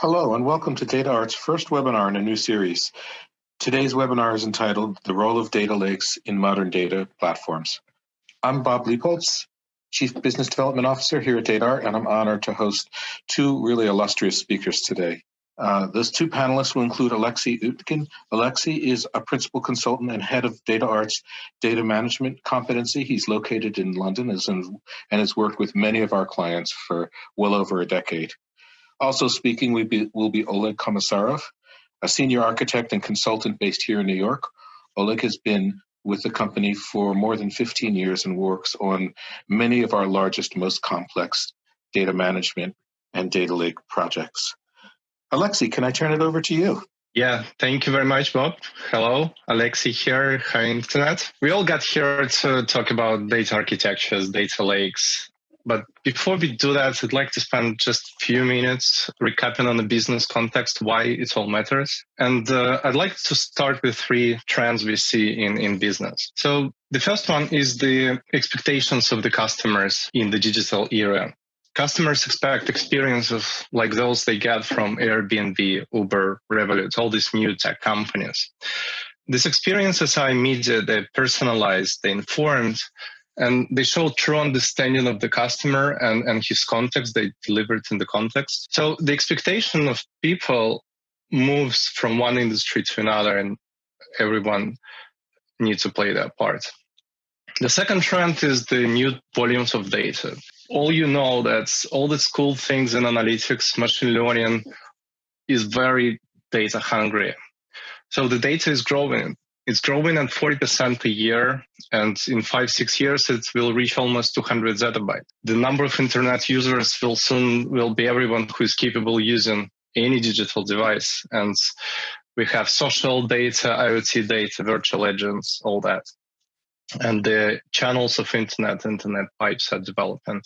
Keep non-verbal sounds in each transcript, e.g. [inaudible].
Hello and welcome to DataArt's first webinar in a new series. Today's webinar is entitled The Role of Data Lakes in Modern Data Platforms. I'm Bob Liepholz, Chief Business Development Officer here at DataArt, and I'm honored to host two really illustrious speakers today. Uh, those two panelists will include Alexei Utkin. Alexei is a principal consultant and head of DataArt's data management competency. He's located in London and has worked with many of our clients for well over a decade. Also speaking will be, will be Oleg Komisarov, a senior architect and consultant based here in New York. Oleg has been with the company for more than 15 years and works on many of our largest, most complex data management and data lake projects. Alexei, can I turn it over to you? Yeah, thank you very much, Bob. Hello, Alexei here. Hi, Internet. We all got here to talk about data architectures, data lakes, but before we do that, I'd like to spend just a few minutes recapping on the business context, why it all matters. And uh, I'd like to start with three trends we see in, in business. So the first one is the expectations of the customers in the digital era. Customers expect experiences like those they get from Airbnb, Uber, Revolut, all these new tech companies. These experiences are immediate, they're personalized, they're informed, and they show true understanding of the customer and, and his context. They delivered in the context. So the expectation of people moves from one industry to another and everyone needs to play their part. The second trend is the new volumes of data. All you know that all these cool things in analytics machine learning is very data hungry. So the data is growing it's growing at 40% a year, and in five, six years, it will reach almost 200 zettabyte. The number of internet users will soon will be everyone who is capable using any digital device. And we have social data, IoT data, virtual agents, all that. And the channels of internet, internet pipes are developing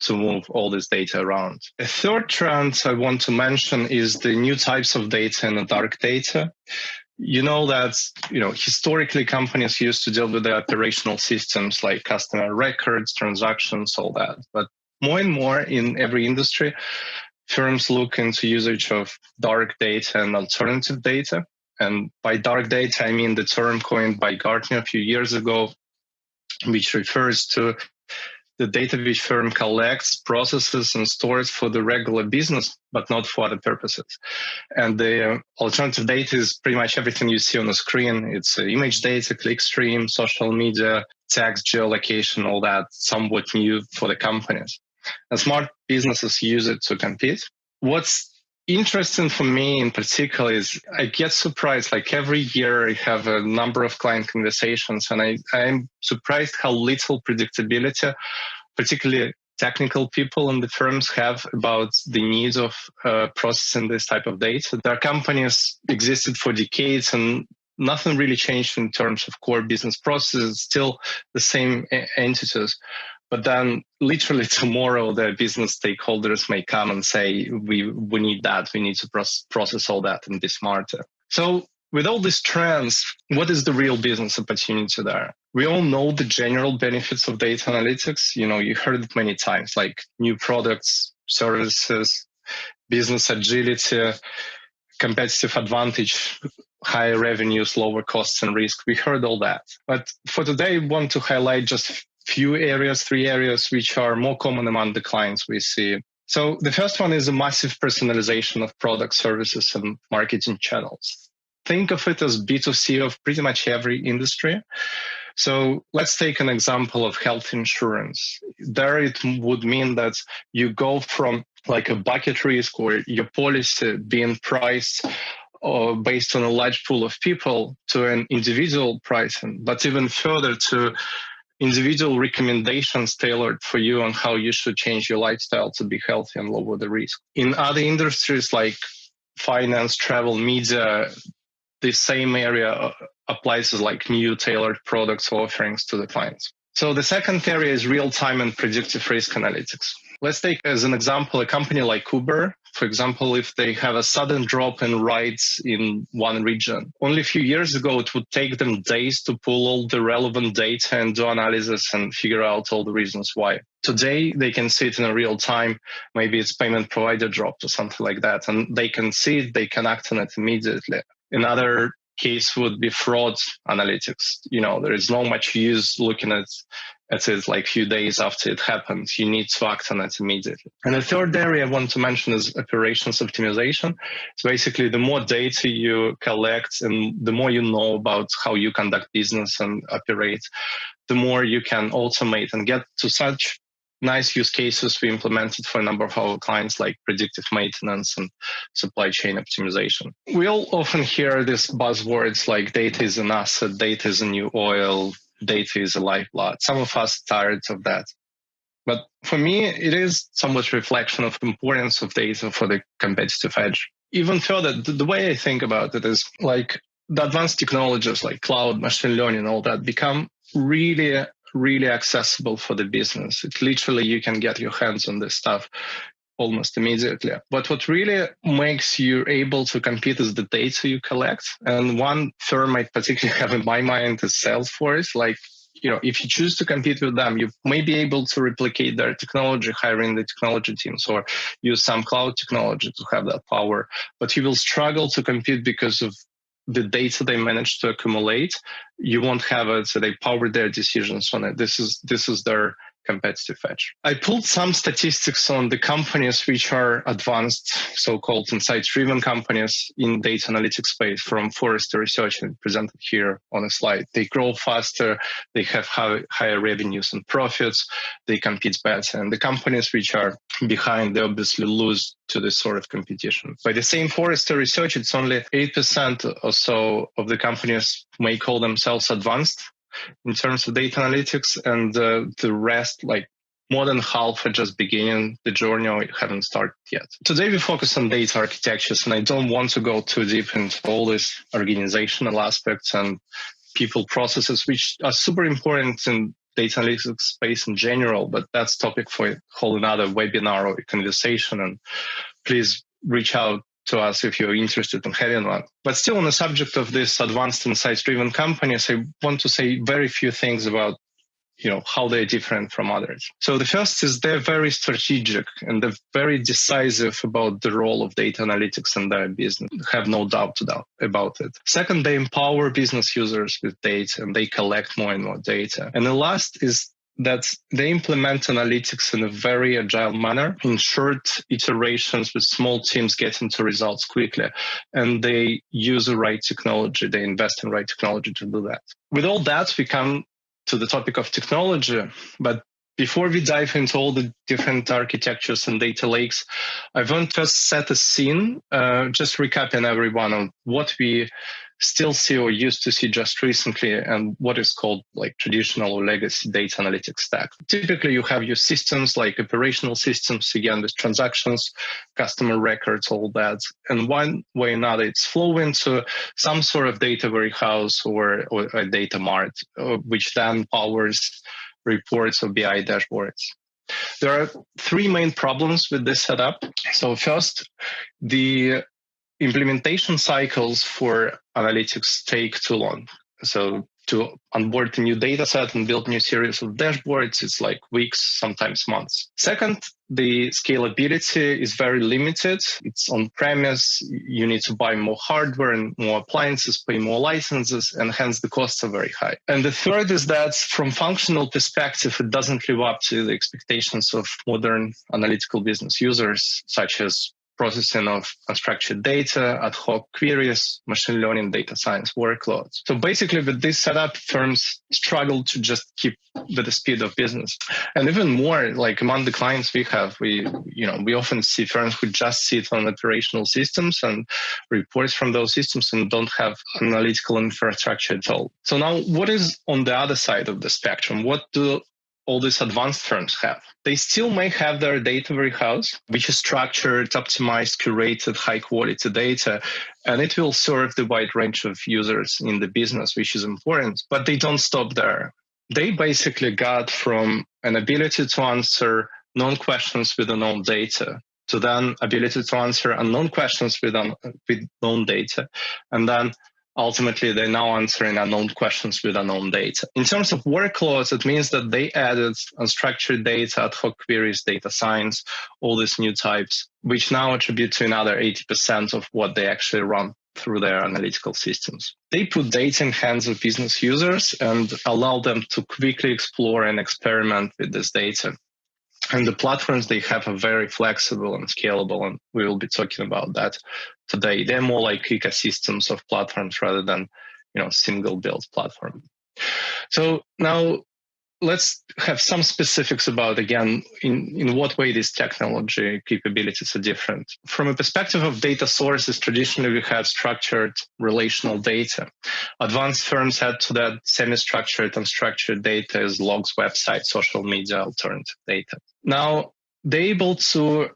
to move all this data around. A third trend I want to mention is the new types of data and dark data you know that you know historically companies used to deal with the operational systems like customer records transactions all that. But more and more in every industry firms look into usage of dark data and alternative data. And by dark data i mean the term coined by gartner a few years ago which refers to the data which firm collects, processes, and stores for the regular business, but not for other purposes. And the uh, alternative data is pretty much everything you see on the screen. It's uh, image data, clickstream, social media, text, geolocation, all that, somewhat new for the companies. And smart businesses use it to compete. What's interesting for me in particular is I get surprised like every year I have a number of client conversations and I, I'm surprised how little predictability, particularly technical people in the firms have about the needs of uh, processing this type of data. Their companies existed for decades and nothing really changed in terms of core business processes, still the same entities. But then literally [laughs] tomorrow, the business stakeholders may come and say, we, we need that. We need to process all that and be smarter. So with all these trends, what is the real business opportunity there? We all know the general benefits of data analytics. You know, you heard it many times, like new products, services, business agility, competitive advantage, higher revenues, lower costs and risk. We heard all that. But for today, I want to highlight just few areas, three areas, which are more common among the clients we see. So the first one is a massive personalization of product services and marketing channels. Think of it as B2C of pretty much every industry. So let's take an example of health insurance. There it would mean that you go from like a bucket risk or your policy being priced uh, based on a large pool of people to an individual pricing, but even further to individual recommendations tailored for you on how you should change your lifestyle to be healthy and lower the risk. In other industries like finance, travel, media, the same area uh, applies as like new tailored products or offerings to the clients. So the second area is real time and predictive risk analytics. Let's take as an example a company like Uber. For example, if they have a sudden drop in rides in one region, only a few years ago, it would take them days to pull all the relevant data and do analysis and figure out all the reasons why. today they can see it in real time. Maybe it's payment provider dropped or something like that, and they can see it, they can act on it immediately. Another case would be fraud analytics. You know, there is not much use looking at at it like few days after it happens. You need to act on it immediately. And the third area I want to mention is operations optimization. So basically, the more data you collect and the more you know about how you conduct business and operate, the more you can automate and get to such nice use cases we implemented for a number of our clients like predictive maintenance and supply chain optimization. We all often hear these buzzwords like data is an asset, data is a new oil, data is a lifeblood. Some of us tired of that. But for me, it is somewhat reflection of importance of data for the competitive edge. Even further, the, the way I think about it is like the advanced technologies like cloud, machine learning, all that become really really accessible for the business. It literally you can get your hands on this stuff almost immediately. But what really makes you able to compete is the data you collect. And one firm I particularly [laughs] have in my mind is Salesforce. Like, you know, if you choose to compete with them, you may be able to replicate their technology, hiring the technology teams or use some cloud technology to have that power. But you will struggle to compete because of the data they manage to accumulate, you won't have it. So they power their decisions on it. This is this is their competitive edge. I pulled some statistics on the companies which are advanced, so-called insight-driven companies in data analytics space from Forrester Research and presented here on a slide. They grow faster, they have high, higher revenues and profits, they compete better. And the companies which are behind, they obviously lose to this sort of competition. By the same Forrester Research, it's only 8% or so of the companies may call themselves advanced in terms of data analytics, and uh, the rest, like more than half are just beginning the journey or haven't started yet. Today we focus on data architectures, and I don't want to go too deep into all these organizational aspects and people processes, which are super important in data analytics space in general, but that's topic for a whole another webinar or conversation. And please reach out to us if you're interested in having one. But still on the subject of this advanced insights driven companies, I want to say very few things about you know how they're different from others. So the first is they're very strategic and they're very decisive about the role of data analytics in their business. Have no doubt about it. Second they empower business users with data and they collect more and more data. And the last is that they implement analytics in a very agile manner. In short iterations with small teams getting to results quickly and they use the right technology. They invest in right technology to do that. With all that we come to the topic of technology. But before we dive into all the different architectures and data lakes, I want to set a scene, uh, just recapping everyone on what we still see or used to see just recently and what is called like traditional or legacy data analytics stack. Typically, you have your systems like operational systems, again, with transactions, customer records, all that. And one way or another, it's flowing to some sort of data warehouse or, or a data mart, uh, which then powers reports or BI dashboards. There are three main problems with this setup. So first, the implementation cycles for analytics take too long. So to onboard a new data set and build new series of dashboards, it's like weeks, sometimes months. Second, the scalability is very limited. It's on premise. You need to buy more hardware and more appliances, pay more licenses, and hence the costs are very high. And the third is that from functional perspective, it doesn't live up to the expectations of modern analytical business users, such as processing of unstructured data, ad hoc queries, machine learning, data science workloads. So basically with this setup, firms struggle to just keep with the speed of business. And even more, like among the clients we have, we, you know, we often see firms who just sit on operational systems and reports from those systems and don't have analytical infrastructure at all. So now what is on the other side of the spectrum? What do all these advanced firms have. They still may have their data warehouse, which is structured, optimized, curated, high quality data, and it will serve the wide range of users in the business, which is important. But they don't stop there. They basically got from an ability to answer known questions with unknown data to then ability to answer unknown questions with, un- with known data, and then ultimately they're now answering unknown questions with unknown data. In terms of workloads, it means that they added unstructured data, ad hoc queries, data science, all these new types, which now attribute to another 80% of what they actually run through their analytical systems. They put data in hands of business users and allow them to quickly explore and experiment with this data. And the platforms they have are very flexible and scalable, and we will be talking about that today. They're more like ecosystems of platforms rather than you know single build platform. So now let's have some specifics about again in, in what way these technology capabilities are different from a perspective of data sources traditionally we had structured relational data advanced firms had to that semi-structured unstructured data as logs websites social media alternative data now they're able to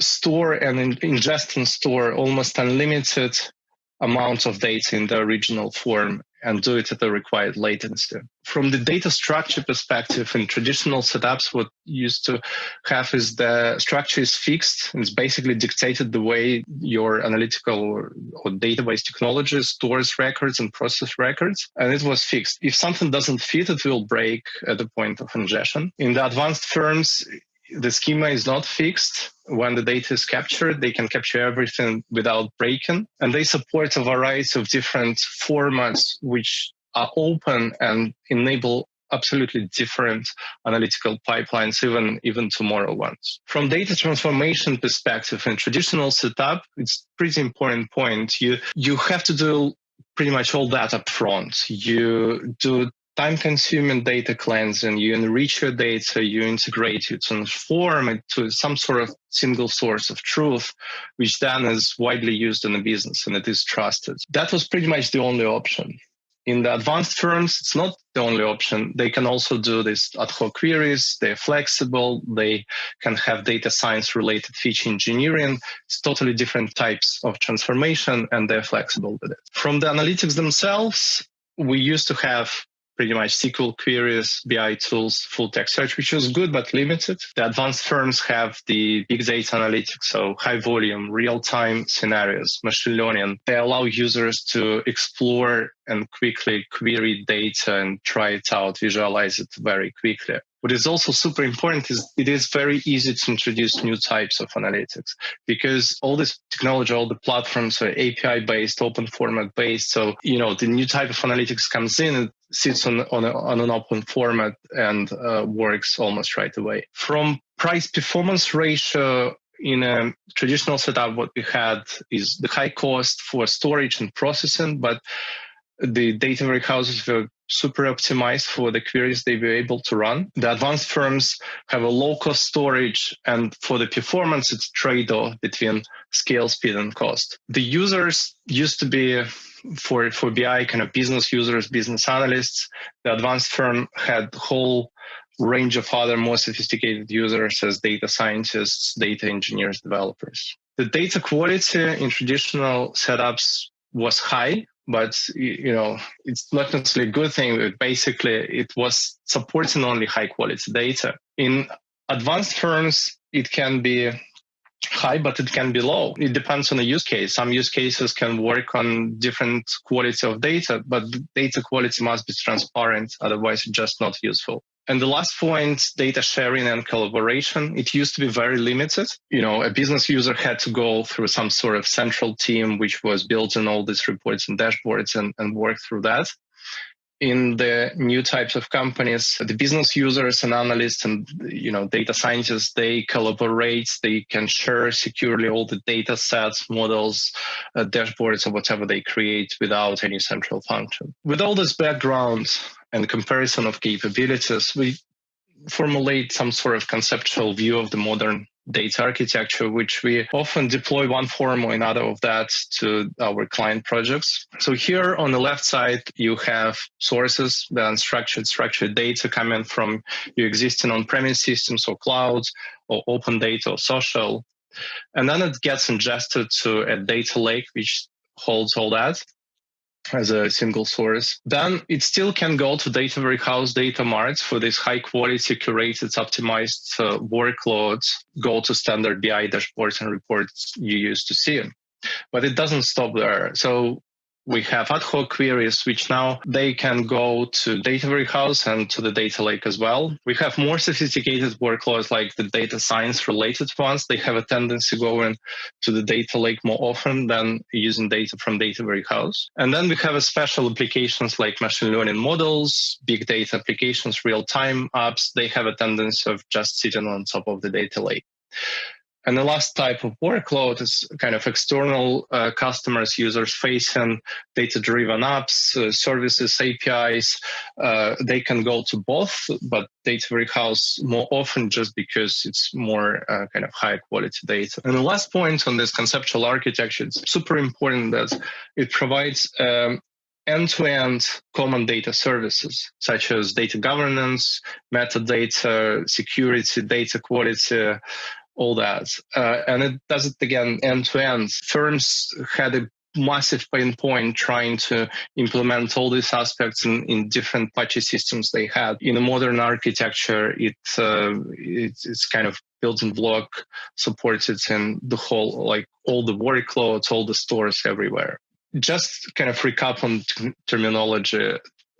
store and ingest and store almost unlimited amounts of data in the original form and do it at the required latency. From the data structure perspective, in traditional setups, what used to have is the structure is fixed. It's basically dictated the way your analytical or, or database technology stores records and process records, and it was fixed. If something doesn't fit, it will break at the point of ingestion. In the advanced firms, the schema is not fixed. When the data is captured, they can capture everything without breaking. And they support a variety of different formats which are open and enable absolutely different analytical pipelines, even, even tomorrow ones. From data transformation perspective in traditional setup, it's pretty important point. You, you have to do pretty much all that up front. You do time consuming data cleansing, you enrich your data, you integrate, you transform it to some sort of single source of truth, which then is widely used in the business and it is trusted. That was pretty much the only option. In the advanced firms, it's not the only option. They can also do this ad hoc queries. They're flexible. They can have data science related feature engineering. It's totally different types of transformation and they're flexible with it. From the analytics themselves, we used to have pretty much SQL queries, BI tools, full text search, which was good but limited. The advanced firms have the big data analytics, so high volume, real time scenarios, machine learning. They allow users to explore and quickly query data and try it out, visualize it very quickly. What is also super important is it is very easy to introduce new types of analytics because all this technology, all the platforms are API based, open format based. So, you know, the new type of analytics comes in, sits on, on, a, on an open format and uh, works almost right away. From price performance ratio, in a traditional setup, what we had is the high cost for storage and processing, but the data warehouses were super optimized for the queries they were able to run. The advanced firms have a low cost storage, and for the performance, it's trade off between scale, speed, and cost. The users used to be for for BI kind of business users, business analysts. The advanced firm had whole range of other more sophisticated users as data scientists, data engineers, developers. The data quality in traditional setups was high but you know it's not necessarily a good thing but basically it was supporting only high quality data. In advanced firms it can be high but it can be low. It depends on the use case. Some use cases can work on different quality of data but data quality must be transparent otherwise it's just not useful and the last point, data sharing and collaboration. It used to be very limited. You know, a business user had to go through some sort of central team, which was building all these reports and dashboards and, and work through that. In the new types of companies, the business users and analysts and you know data scientists they collaborate. They can share securely all the data sets, models, uh, dashboards, or whatever they create without any central function. With all this background, and comparison of capabilities, we formulate some sort of conceptual view of the modern data architecture, which we often deploy one form or another of that to our client projects. So here on the left side, you have sources, the unstructured, structured data coming from your existing on-premise systems or clouds or open data or social. And then it gets ingested to a data lake, which holds all that as a single source. Then it still can go to data warehouse, data marts for these high quality, curated, optimized uh, workloads, go to standard BI dashboards and reports you used to see. But it doesn't stop there. So we have ad hoc queries, which now they can go to data warehouse and to the data lake as well. We have more sophisticated workloads like the data science related ones. They have a tendency going to the data lake more often than using data from data warehouse. And then we have a special applications like machine learning models, big data applications, real-time apps. They have a tendency of just sitting on top of the data lake. And the last type of workload is kind of external uh, customers, users facing data driven apps, uh, services, APIs. Uh, they can go to both, but data warehouse more often just because it's more uh, kind of high quality data. And the last point on this conceptual architecture, it's super important that it provides um, end-to-end common data services such as data governance, metadata, security, data quality, all that. Uh, and it does it again end to end. Firms had a massive pain point trying to implement all these aspects in, in different patchy systems they had. In a modern architecture, it, uh, it it's kind of building block supported in the whole, like all the workloads, all the stores everywhere. Just kind of recap on terminology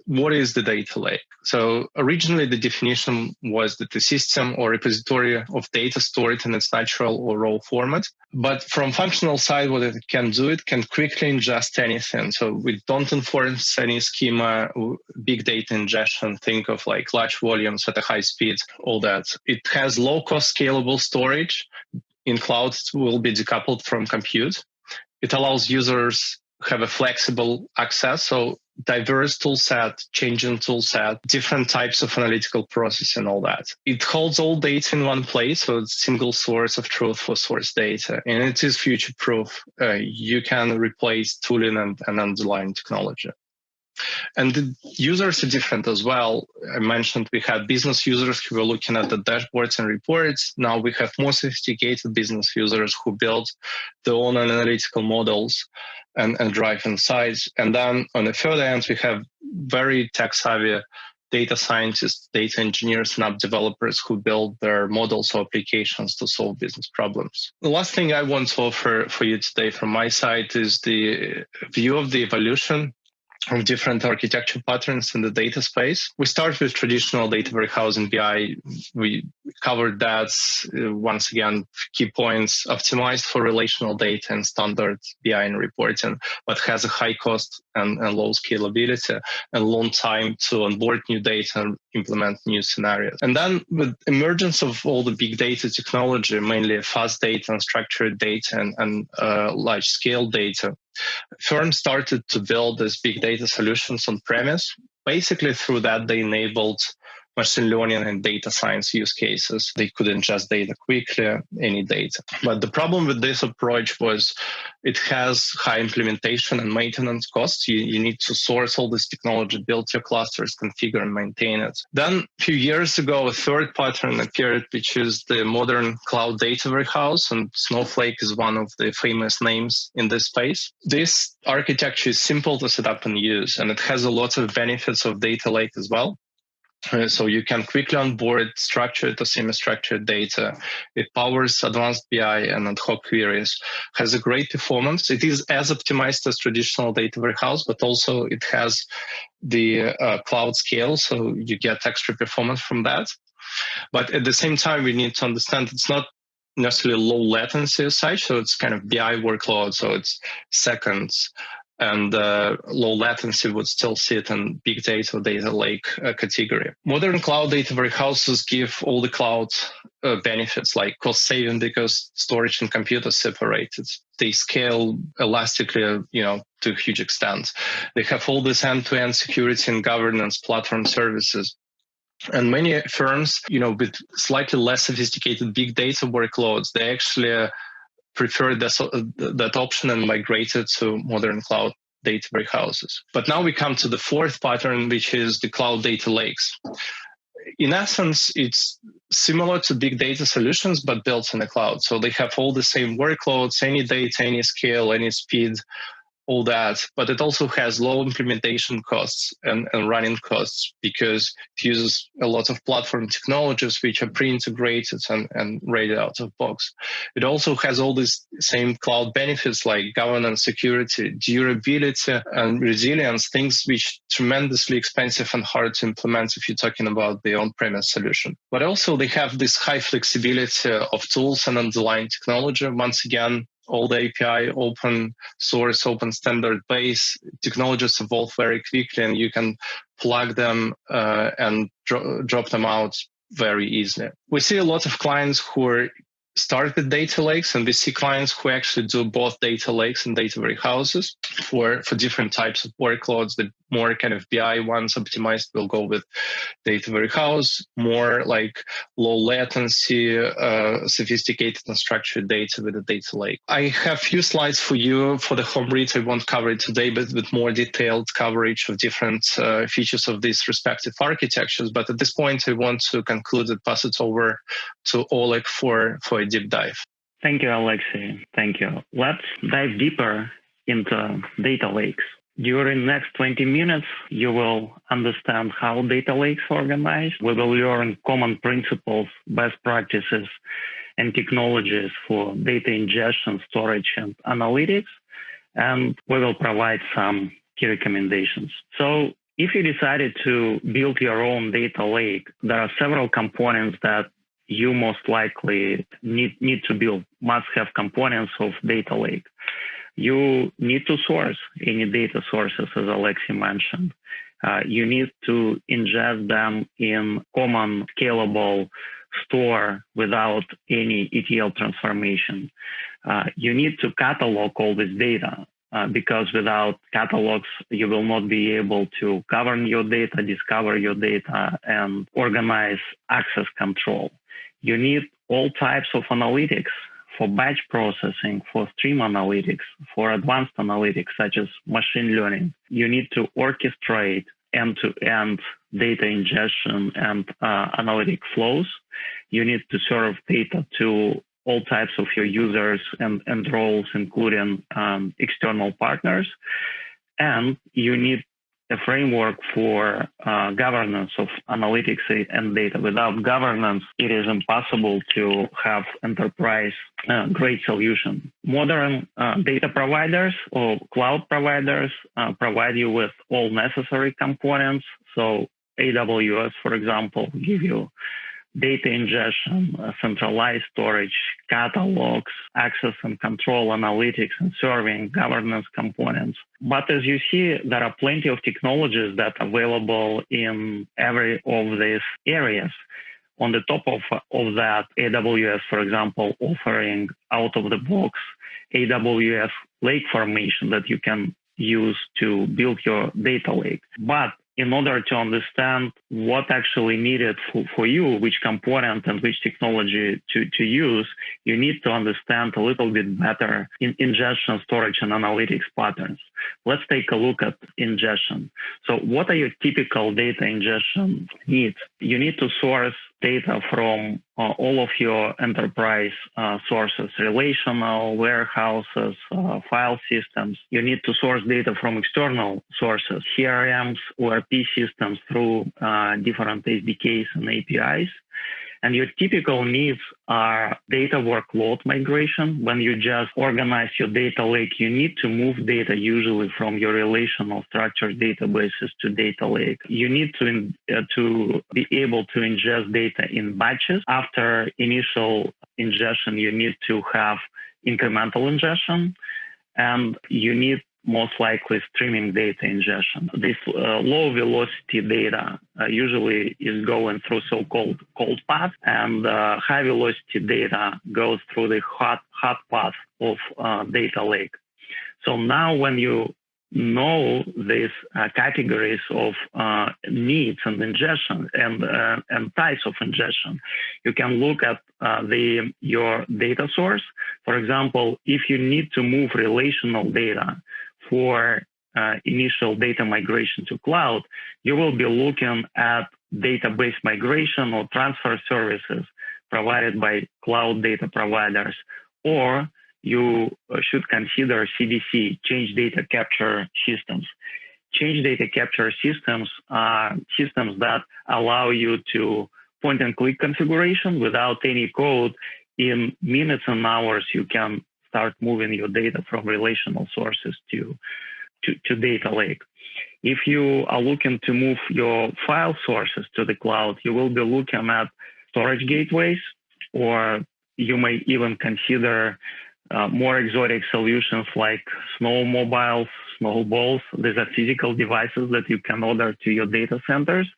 what is the data lake? So originally the definition was that the system or repository of data stored in its natural or raw format. But from functional side, what it can do, it can quickly ingest anything. So we don't enforce any schema, big data ingestion, think of like large volumes at a high speed, all that. It has low cost scalable storage. In cloud, it will be decoupled from compute. It allows users to have a flexible access. So diverse tool set, changing tool set, different types of analytical process and all that. It holds all data in one place, so it's single source of truth for source data, and it is future proof. Uh, you can replace tooling and, and underlying technology. And the users are different as well. I mentioned we had business users who were looking at the dashboards and reports. Now we have more sophisticated business users who build their own analytical models and, and drive insights. And then on the further end, we have very tech savvy data scientists, data engineers, and app developers who build their models or applications to solve business problems. The last thing I want to offer for you today from my side is the view of the evolution of different architecture patterns in the data space. We start with traditional data warehouse and BI. We covered that uh, once again, key points optimized for relational data and standard BI and reporting, but has a high cost and, and low scalability and long time to onboard new data and implement new scenarios. And then with emergence of all the big data technology, mainly fast data and structured data and, and uh, large scale data, firms started to build these big data solutions on premise. Basically, through that, they enabled machine learning and data science use cases. They could ingest data quickly, any data. But the problem with this approach was it has high implementation and maintenance costs. You, you need to source all this technology, build your clusters, configure and maintain it. Then a few years ago, a third pattern appeared, which is the modern cloud data warehouse. And Snowflake is one of the famous names in this space. This architecture is simple to set up and use, and it has a lot of benefits of data lake as well. Uh, so you can quickly onboard structured or semi-structured data. It powers advanced BI and ad hoc queries, has a great performance. It is as optimized as traditional data warehouse, but also it has the uh, cloud scale, so you get extra performance from that. But at the same time, we need to understand it's not necessarily low latency as such, so it's kind of BI workload, so it's seconds and uh, low latency would still sit in big data data lake uh, category. Modern cloud data warehouses give all the cloud uh, benefits like cost saving because storage and compute are separated. They scale elastically, you know, to a huge extent. They have all this end-to-end security and governance platform services. And many firms, you know, with slightly less sophisticated big data workloads, they actually prefer that, uh, that option and migrated to modern cloud data warehouses. But now we come to the fourth pattern, which is the cloud data lakes. In essence, it's similar to big data solutions, but built in the cloud. So they have all the same workloads, any data, any scale, any speed, all that, but it also has low implementation costs and, and running costs because it uses a lot of platform technologies which are pre-integrated and, and ready out of box. It also has all these same cloud benefits like governance, security, durability, and resilience, things which tremendously expensive and hard to implement if you're talking about the on-premise solution. But also they have this high flexibility of tools and underlying technology. Once again, all the API open source, open standard base. Technologies evolve very quickly, and you can plug them uh, and dro- drop them out very easily. We see a lot of clients who are start with data lakes and we see clients who actually do both data lakes and data warehouses for, for different types of workloads. The more kind of BI ones optimized will go with data warehouse, more like low latency, uh, sophisticated and structured data with a data lake. I have few slides for you for the home read. I won't cover it today, but with more detailed coverage of different uh, features of these respective architectures. But at this point, I want to conclude and pass it over to Oleg for, for a deep dive. Thank you, Alexei. Thank you. Let's dive deeper into data lakes. During next 20 minutes, you will understand how data lakes organized. We will learn common principles, best practices, and technologies for data ingestion, storage, and analytics. And we will provide some key recommendations. So if you decided to build your own data lake, there are several components that you most likely need, need to build must have components of data lake. You need to source any data sources, as Alexei mentioned. Uh, you need to ingest them in common scalable store without any ETL transformation. Uh, you need to catalog all this data uh, because without catalogs, you will not be able to govern your data, discover your data, and organize access control. You need all types of analytics for batch processing, for stream analytics, for advanced analytics such as machine learning. You need to orchestrate end-to-end data ingestion and uh, analytic flows. You need to serve data to all types of your users and, and roles, including um, external partners. And you need a framework for uh, governance of analytics and data. Without governance, it is impossible to have enterprise uh, grade solution. Modern uh, data providers or cloud providers uh, provide you with all necessary components. So AWS, for example, give you data ingestion, uh, centralized storage, catalogs, access and control analytics and serving governance components. But as you see, there are plenty of technologies that are available in every of these areas. On the top of, of that, AWS, for example, offering out of the box AWS lake formation that you can use to build your data lake. But in order to understand what actually needed for, for you, which component and which technology to, to use, you need to understand a little bit better in ingestion, storage, and analytics patterns. Let's take a look at ingestion. So what are your typical data ingestion needs? You need to source data from uh, all of your enterprise uh, sources, relational, warehouses, uh, file systems. You need to source data from external sources, CRMs, ERP systems through uh, different SDKs and APIs. And your typical needs are data workload migration. When you just organize your data lake, you need to move data usually from your relational structured databases to data lake. You need to, uh, to be able to ingest data in batches. After initial ingestion, you need to have incremental ingestion and you need most likely streaming data ingestion. This uh, low velocity data uh, usually is going through so-called cold path and uh, high velocity data goes through the hot, hot path of uh, data lake. So now when you know these uh, categories of uh, needs and ingestion and and types of ingestion. You can look at the your data source. For example, if you need to move relational data for uh, initial data migration to cloud, you will be looking at database migration or transfer services provided by cloud data providers, or you should consider CDC, change data capture systems. Change data capture systems are systems that allow you to point and click configuration without any code. In minutes and hours, you can start moving your data from relational sources to, to, to data lake. If you are looking to move your file sources to the cloud, you will be looking at storage gateways, or you may even consider uh, more exotic solutions like snowmobiles, snowballs. These are physical devices that you can order to your data centers.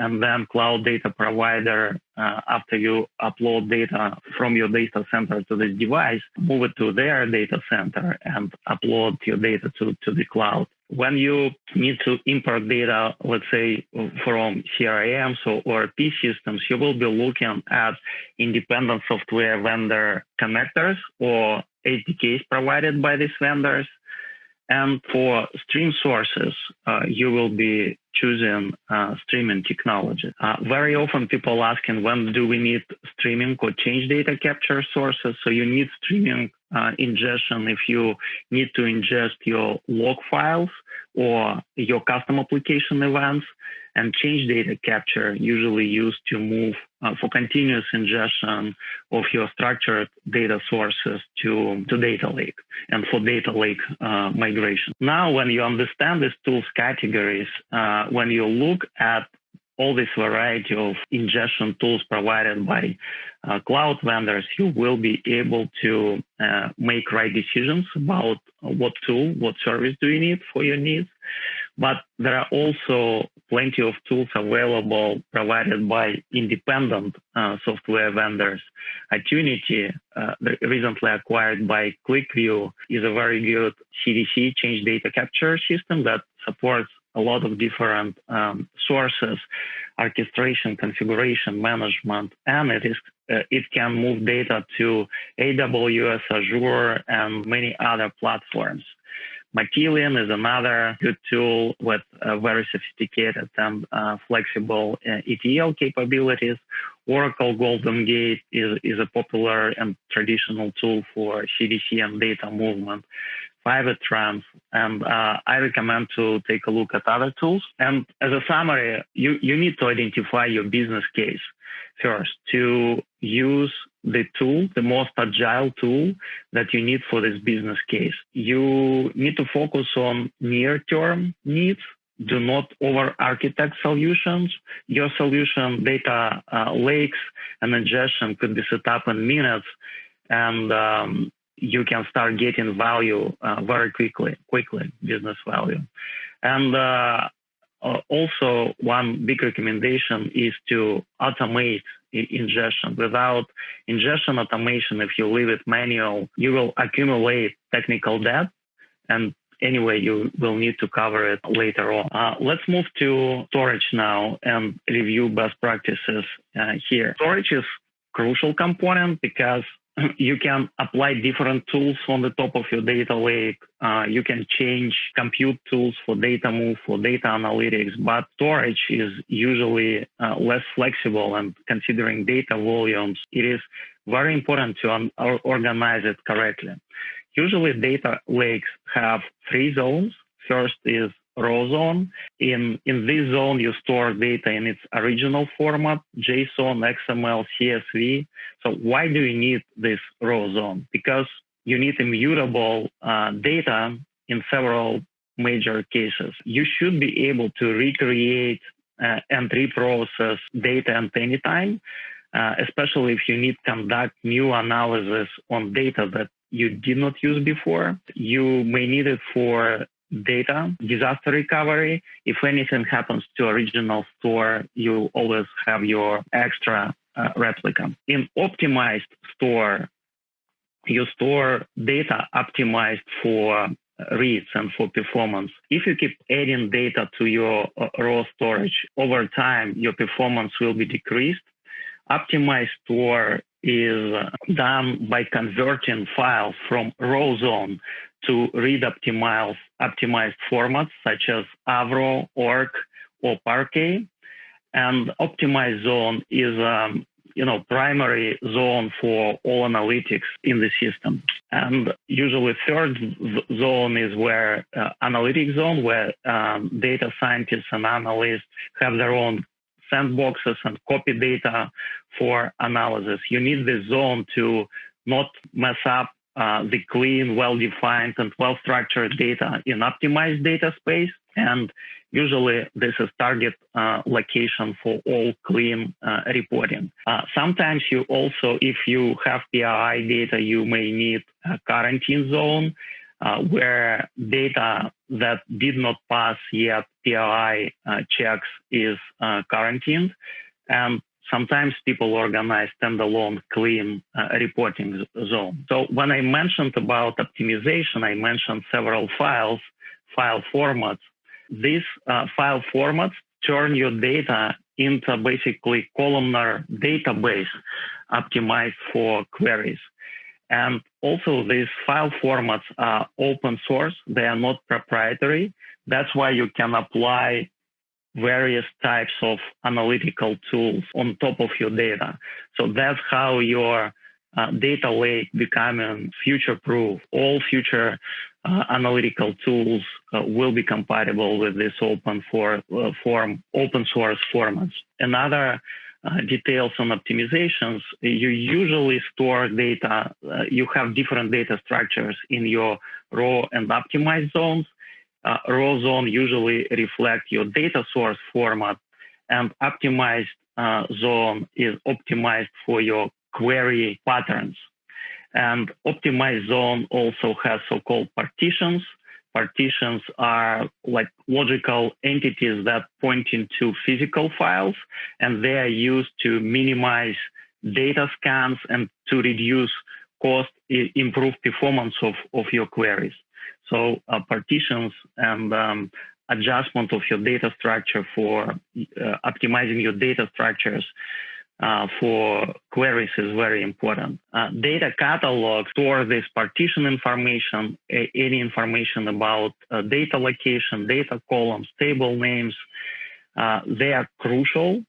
And then cloud data provider, uh, after you upload data from your data center to this device, move it to their data center and upload your data to, to the cloud. When you need to import data, let's say from CRMs or ERP systems, you will be looking at independent software vendor connectors or SDKs provided by these vendors. And for stream sources, uh, you will be choosing uh, streaming technology. Uh, very often people asking when do we need streaming or change data capture sources. So you need streaming uh, ingestion if you need to ingest your log files or your custom application events and change data capture usually used to move uh, for continuous ingestion of your structured data sources to, to data lake and for data lake uh, migration. Now, when you understand these tools categories, uh, when you look at all this variety of ingestion tools provided by uh, cloud vendors, you will be able to uh, make right decisions about what tool, what service do you need for your needs. But there are also plenty of tools available provided by independent uh, software vendors. Attunity, uh, recently acquired by QlikView, is a very good CDC change data capture system that supports a lot of different um, sources, orchestration, configuration, management, and it is uh, it can move data to AWS, Azure, and many other platforms. Matillion is another good tool with very sophisticated and uh, flexible uh, ETL capabilities. Oracle Golden Gate is, is a popular and traditional tool for CDC and data movement. Fivetran, and uh, I recommend to take a look at other tools. And as a summary, you, you need to identify your business case first to use the tool, the most agile tool that you need for this business case. You need to focus on near term needs. Do not over architect solutions. Your solution, data uh, lakes and ingestion could be set up in minutes. And um, you can start getting value uh, very quickly, quickly, business value. And uh, uh, also, one big recommendation is to automate ingestion. Without ingestion automation, if you leave it manual, you will accumulate technical debt. And anyway, you will need to cover it later on. Uh, let's move to storage now and review best practices uh, here. Storage is crucial component because [clears throat] you can apply different tools on the top of your data lake. Uh, you can change compute tools for data move, for data analytics, but storage is usually uh, less flexible. And considering data volumes, it is very important to organize it correctly. Usually, data lakes have three zones. First is raw zone. In, in this zone, you store data in its original format, JSON, XML, CSV. So why do you need this raw zone? Because you need immutable uh, data in several major cases. You should be able to recreate uh, and reprocess data at any time, uh, especially if you need to conduct new analysis on data that you did not use before. You may need it for data, disaster recovery. If anything happens to original store, you always have your extra uh, replica. In optimized store, you store data optimized for reads and for performance. If you keep adding data to your uh, raw storage over time, your performance will be decreased. Optimized store is done by converting files from raw zone to read optimized, optimized formats such as Avro, ORC, or Parquet. And optimized zone is, um, you know, primary zone for all analytics in the system. And usually third zone is where uh, analytic zone, where um, data scientists and analysts have their own sandboxes and copy data for analysis. You need this zone to not mess up uh, the clean, well-defined, and well-structured data in optimized data space. And usually this is target uh, location for all clean uh, reporting. Uh, sometimes you also, if you have PII data, you may need a quarantine zone uh, where data that did not pass yet PII checks is quarantined. And sometimes people organize standalone clean uh, reporting zone. So when I mentioned about optimization, I mentioned several files, file formats. These uh, file formats turn your data into basically columnar database optimized for queries. And also these file formats are open source. They are not proprietary. That's why you can apply various types of analytical tools on top of your data. So that's how your uh, data lake becoming future proof. All future uh, analytical tools uh, will be compatible with this open for, uh, form, open source formats. Another uh, details on optimizations, you usually store data, uh, you have different data structures in your raw and optimized zones uh, raw zone usually reflect your data source format and optimized uh, zone is optimized for your query patterns. And optimized zone also has so-called partitions. Partitions are like logical entities that point into physical files, and they are used to minimize data scans and to reduce cost, improve performance of, of your queries. So uh, partitions and um, adjustment of your data structure for uh, optimizing your data structures uh, for queries is very important. Uh, data catalog store this partition information, any information about uh, data location, data columns, table names. Uh, they are crucial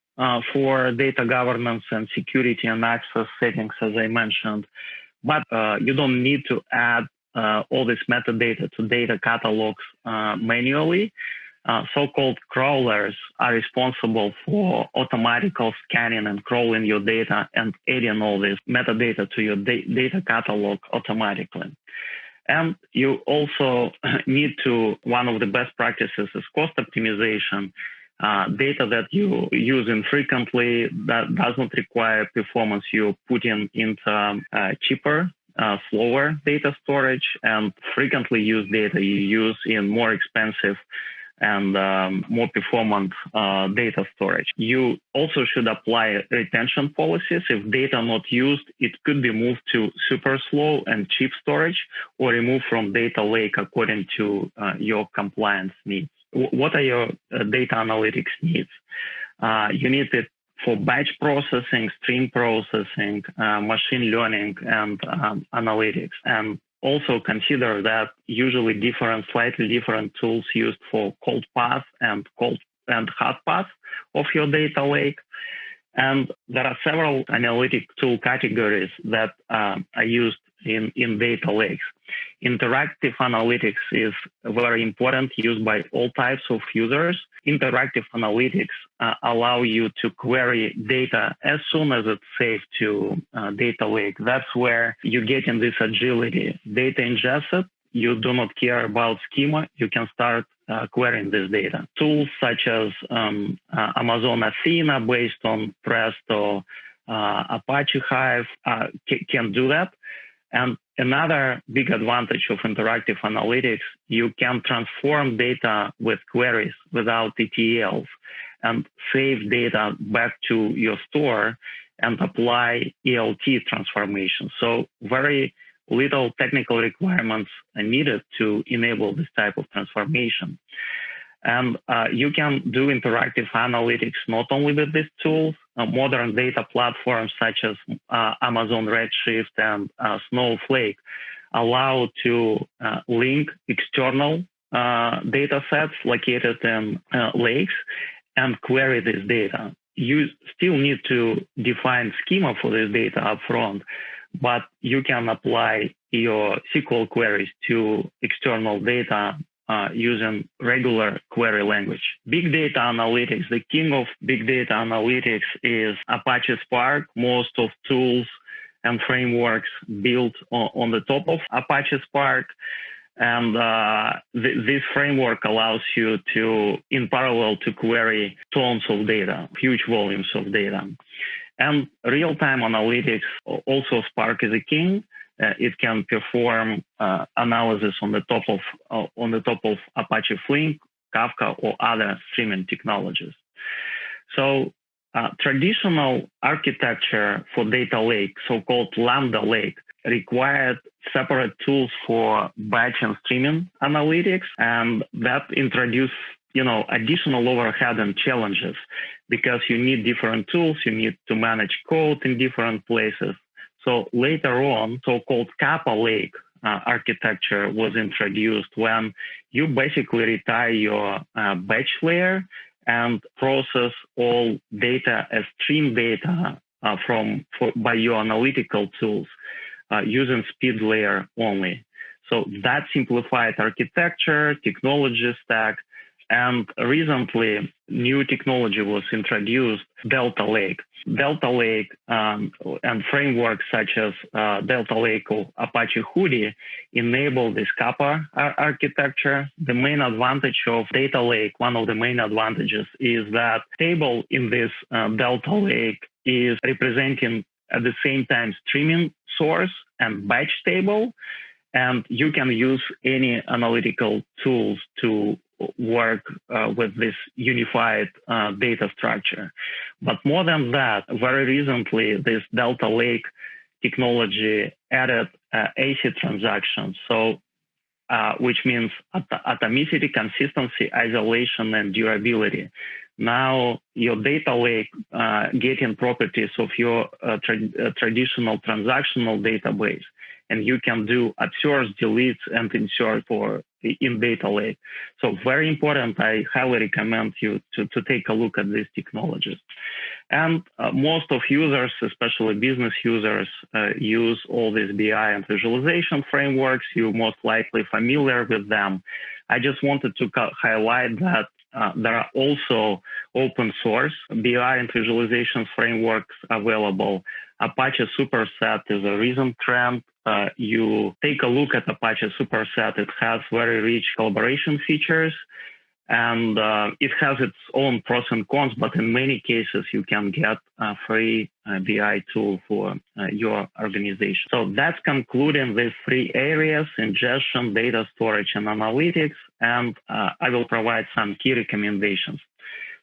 for data governance and security and access settings, as I mentioned. But you don't need to add uh, all this metadata to data catalogs uh, manually. Uh, so-called crawlers are responsible for automatical scanning and crawling your data and adding all this metadata to your da data catalog automatically. And you also [laughs] need to, one of the best practices is cost optimization. Uh, data that you use infrequently that does not require performance, you put in into um, uh, cheaper uh, slower data storage and frequently used data you use in more expensive and um, more performant uh, data storage. You also should apply retention policies. If data not used, it could be moved to super slow and cheap storage or removed from data lake according to uh, your compliance needs. W what are your uh, data analytics needs? Uh, you need it for batch processing, stream processing, uh, machine learning, and um, analytics. And also consider that usually different, slightly different tools used for cold path and cold and hot path of your data lake. And there are several analytic tool categories that uh, are used in, in data lakes. Interactive analytics is very important, used by all types of users. Interactive analytics uh, allow you to query data as soon as it's saved to uh, data lake. That's where you get in this agility. Data ingested, you do not care about schema, you can start uh, querying this data. Tools such as um, uh, Amazon Athena based on Presto, uh, Apache Hive uh, can do that. And another big advantage of interactive analytics, you can transform data with queries without ETLs and save data back to your store and apply ELT transformation. So very little technical requirements are needed to enable this type of transformation. And uh, you can do interactive analytics not only with these tools, uh, modern data platforms such as uh, Amazon Redshift and uh, Snowflake allow to uh, link external uh, data sets located in lakes and query this data. you still need to define schema for this data upfront, but you can apply your SQL queries to external data uh, using regular query language. Big data analytics, the king of big data analytics is Apache Spark. Most of tools and frameworks built on, on the top of Apache Spark. And uh, th this framework allows you to, in parallel, to query tons of data, huge volumes of data. And real-time analytics, also Spark is a king. Uh, it can perform uh, analysis on the top of uh, on the top of Apache Flink, Kafka, or other streaming technologies. So uh, traditional architecture for data lake, so-called Lambda lake, required separate tools for batch and streaming analytics, and that introduced you know additional overhead and challenges because you need different tools, you need to manage code in different places. So later on, so-called Kappa Lake uh, architecture was introduced when you basically retire your uh, batch layer and process all data as stream data uh, from for, by your analytical tools uh, using speed layer only. So that simplified architecture, technology stack, and recently, new technology was introduced, Delta Lake. Delta Lake um, and frameworks such as uh, Delta Lake or Apache Hudi enable this Kappa architecture. The main advantage of Delta Lake, one of the main advantages is that table in this uh, Delta Lake is representing at the same time streaming source and batch table. And you can use any analytical tools to work uh, with this unified uh, data structure. But more than that, very recently, this Delta Lake technology added uh, ACID transactions. So, uh, which means at atomicity, consistency, isolation, and durability. Now, your data lake uh, getting properties of your uh, tra traditional transactional database and you can do upsert, delete, and insert for in data lake. So very important. I highly recommend you to, to take a look at these technologies. And uh, most of users, especially business users, uh, use all these BI and visualization frameworks. You're most likely familiar with them. I just wanted to highlight that uh, there are also open source BI and visualization frameworks available. Apache Superset is a recent trend. Uh, you take a look at Apache Superset. It has very rich collaboration features and uh, it has its own pros and cons, but in many cases you can get a free uh, BI tool for uh, your organization. So that's concluding these three areas, ingestion, data storage, and analytics, and uh, I will provide some key recommendations.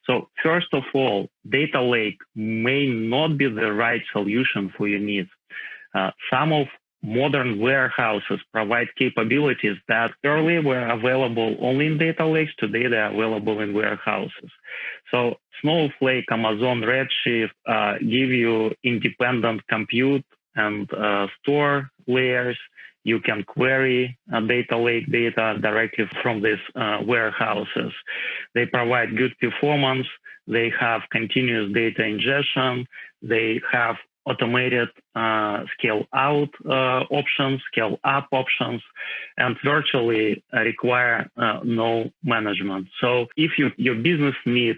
So first of all, data lake may not be the right solution for your needs. Uh, some of modern warehouses provide capabilities that earlier were available only in data lakes. Today, they're available in warehouses. So Snowflake, Amazon Redshift uh, give you independent compute and uh, store layers. You can query uh, data lake data directly from these uh, warehouses. They provide good performance. They have continuous data ingestion. They have automated uh, scale out uh, options, scale up options, and virtually require uh, no management. So if you, your business need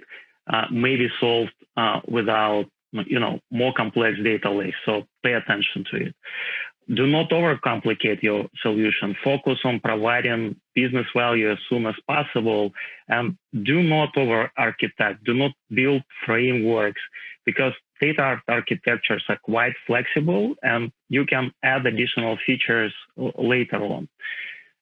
uh, may be solved uh, without you know more complex data lakes, so pay attention to it. Do not overcomplicate your solution. Focus on providing business value as soon as possible and do not over architect. Do not build frameworks because data architectures are quite flexible and you can add additional features later on.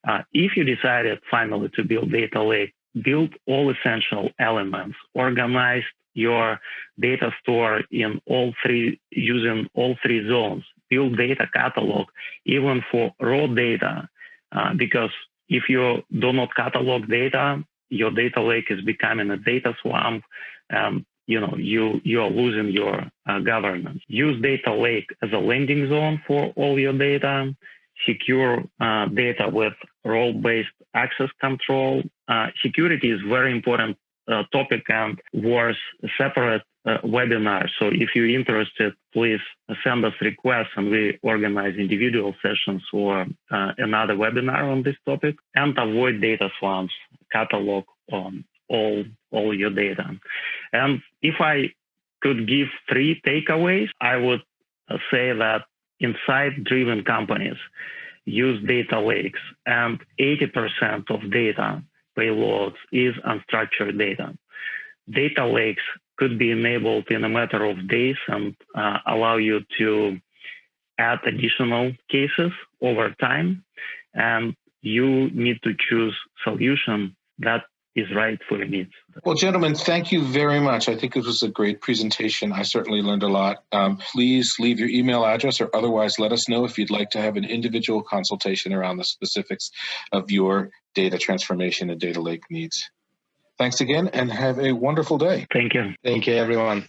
Uh, if you decided finally to build data lake, build all essential elements, organize your data store in all three, using all three zones, build data catalog, even for raw data, uh, because if you do not catalog data, your data lake is becoming a data swamp. Um, you know, you, you're losing your uh, governance. Use data lake as a landing zone for all your data. Secure uh, data with role-based access control. Uh, security is very important uh, topic and worth separate uh, webinar. So if you're interested, please send us requests and we organize individual sessions or uh, another webinar on this topic. And avoid data swamps, catalog um, all all your data. And if I could give three takeaways, I would uh, say that insight-driven companies use data lakes, and 80% of data payloads is unstructured data. Data lakes could be enabled in a matter of days and uh, allow you to add additional cases over time. And you need to choose solution that is right for your needs. Well, gentlemen, thank you very much. I think this was a great presentation. I certainly learned a lot. Um, please leave your email address or otherwise let us know if you'd like to have an individual consultation around the specifics of your data transformation and data lake needs. Thanks again and have a wonderful day. Thank you. Thank you, everyone.